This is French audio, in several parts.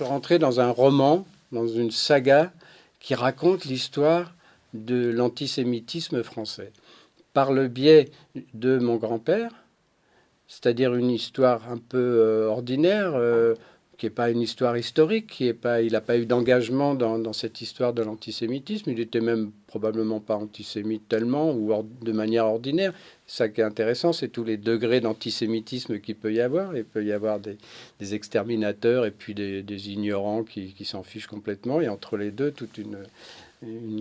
suis rentré dans un roman, dans une saga qui raconte l'histoire de l'antisémitisme français. Par le biais de mon grand-père, c'est-à-dire une histoire un peu euh, ordinaire, euh, qui n'est pas une histoire historique, qui est pas, il n'a pas eu d'engagement dans, cette histoire de l'antisémitisme. Il était même probablement pas antisémite tellement ou de manière ordinaire. Ça qui est intéressant, c'est tous les degrés d'antisémitisme qu'il peut y avoir. Il peut y avoir des, exterminateurs et puis des, ignorants qui, s'en fichent complètement. Et entre les deux, toute une,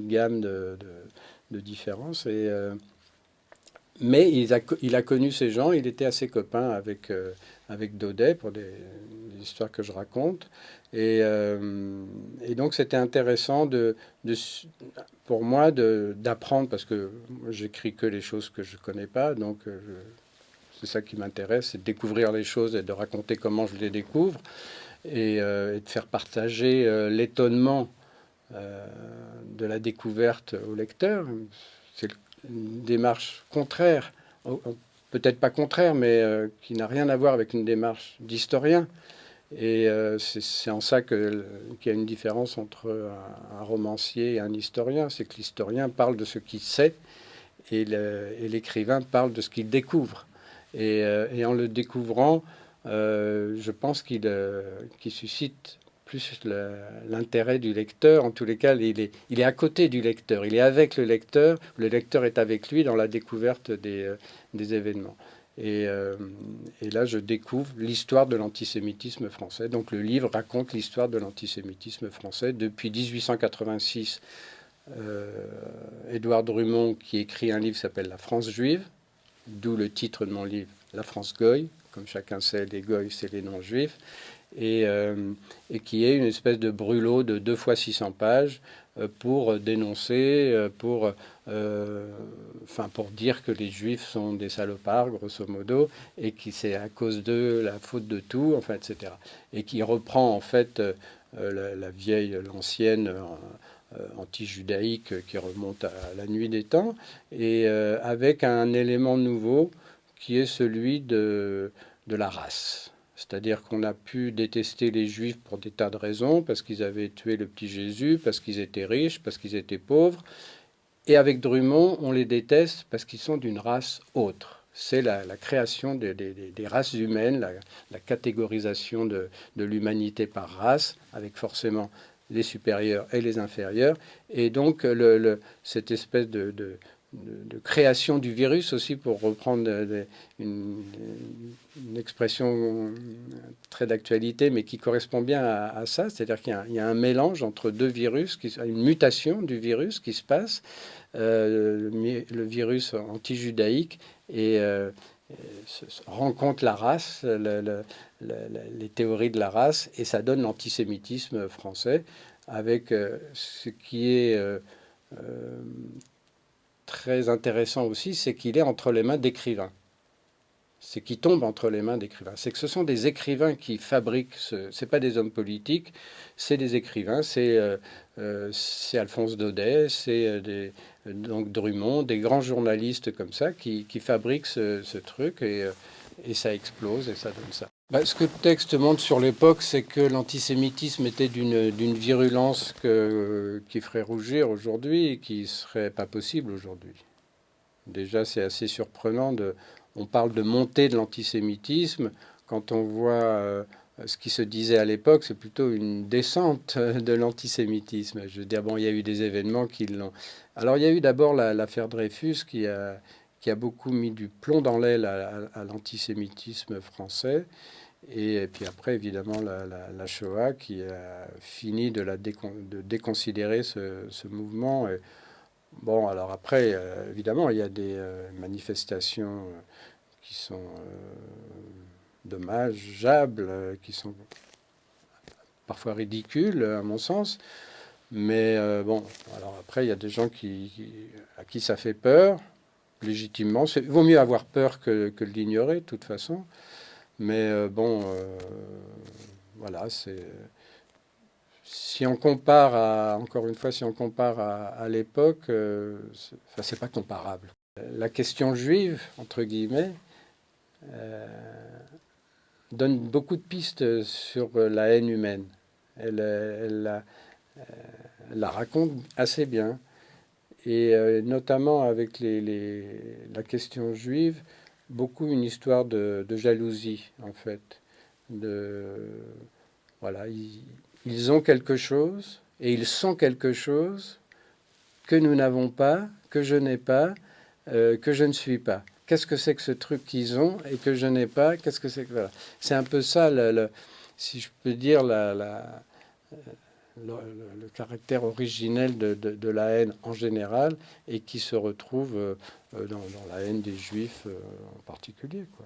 gamme de, de, différences. Et, euh, mais il a, connu ces gens, il était assez copain avec, euh, avec Daudet pour des, histoires que je raconte. Et, euh, donc c'était intéressant pour moi d'apprendre, parce que j'écris que les choses que je ne connais pas, donc euh, c'est ça qui m'intéresse, c'est de découvrir les choses et de raconter comment je les découvre, et, et de faire partager l'étonnement de la découverte au lecteur. C'est une démarche contraire, peut-être pas contraire, mais euh, qui n'a rien à voir avec une démarche d'historien. Et euh, c'est en ça qu'il y a une différence entre un, romancier et un historien. C'est que l'historien parle de ce qu'il sait et l'écrivain parle de ce qu'il découvre. Et, euh, et, en le découvrant, je pense qu'il suscite plus l'intérêt du lecteur. En tous les cas, il est, à côté du lecteur, il est avec le lecteur, le lecteur est avec lui dans la découverte des, euh, événements. Et, euh, et, là, je découvre l'histoire de l'antisémitisme français. Donc le livre raconte l'histoire de l'antisémitisme français depuis 1886. Euh, Édouard Drummond, qui écrit un livre s'appelle La France juive, d'où le titre de mon livre, La France goy. Comme chacun sait, les goy, c'est les non-juifs. Euh, et, qui est une espèce de brûlot de deux fois 600 pages euh, pour dénoncer, euh, pour, pour dire que les juifs sont des salopards, grosso modo, et qui c'est à cause de la faute de tout, enfin, etc. Et qui reprend en fait la, vieille, l'ancienne anti-judaïque qui remonte à la nuit des temps, et avec un élément nouveau qui est celui de la race. C'est-à-dire qu'on a pu détester les Juifs pour des tas de raisons, parce qu'ils avaient tué le petit Jésus, parce qu'ils étaient riches, parce qu'ils étaient pauvres. Et avec Drummond, on les déteste parce qu'ils sont d'une race autre. C'est la, création des, races humaines, la, catégorisation de, l'humanité par race, avec forcément les supérieurs et les inférieurs. Et donc, cette espèce de de, création du virus aussi, pour reprendre une, expression très d'actualité, mais qui correspond bien à, ça. C'est-à-dire qu'il y, a un mélange entre deux virus, qui, une mutation du virus qui se passe, euh, le, virus anti-judaïque et euh, rencontre la race, les théories de la race, et ça donne l'antisémitisme français, avec euh, ce qui est très intéressant aussi, c'est qu'il est entre les mains d'écrivains. C'est qu'il tombe entre les mains d'écrivains. C'est que ce sont des écrivains qui fabriquent ce. C'est pas des hommes politiques, c'est des écrivains. C'est euh, euh, Alphonse Daudet, c'est euh, Drummond, des grands journalistes comme ça qui, fabriquent ce, truc et ça explose et ça donne ça. Bah, ce que le texte montre sur l'époque, c'est que l'antisémitisme était d'une virulence qui ferait rougir aujourd'hui et qui serait pas possible aujourd'hui. Déjà, c'est assez surprenant. On parle de montée de l'antisémitisme. Quand on voit euh, ce qui se disait à l'époque, c'est plutôt une descente de l'antisémitisme. Je veux dire, bon, il y a eu des événements qui l'ont. Alors, il y a eu d'abord l'affaire Dreyfus qui a, qui a beaucoup mis du plomb dans l'aile à l'antisémitisme français. Et puis après, évidemment, la, Shoah qui a fini de, la de déconsidérer ce, mouvement. Et bon, alors après, euh, évidemment, il y a des euh, manifestations euh, qui sont dommageables, qui sont parfois ridicules, à mon sens. Mais bon, alors après, il y a des gens qui, à qui ça fait peur, légitimement. Il vaut mieux avoir peur que, que l'ignorer, de toute façon. Mais euh, bon, euh, voilà, c'est. Si on compare à, encore une fois, si on compare à, l'époque, euh, c'est pas comparable. La question juive, entre guillemets, donne beaucoup de pistes sur la haine humaine. Elle, la, raconte assez bien. Et notamment avec les, la question juive, beaucoup une histoire de, jalousie, en fait. De, voilà, ils, ont quelque chose et ils sont quelque chose que nous n'avons pas, que je n'ai pas, euh, que je ne suis pas. Qu'est-ce que c'est que ce truc qu'ils ont et que je n'ai pas? Qu'est-ce que c'est que voilà. C'est un peu ça, le, si je peux dire, la, la, le, caractère originel de, la haine en général et qui se retrouve euh, dans, dans, la haine des juifs euh, en particulier. Quoi.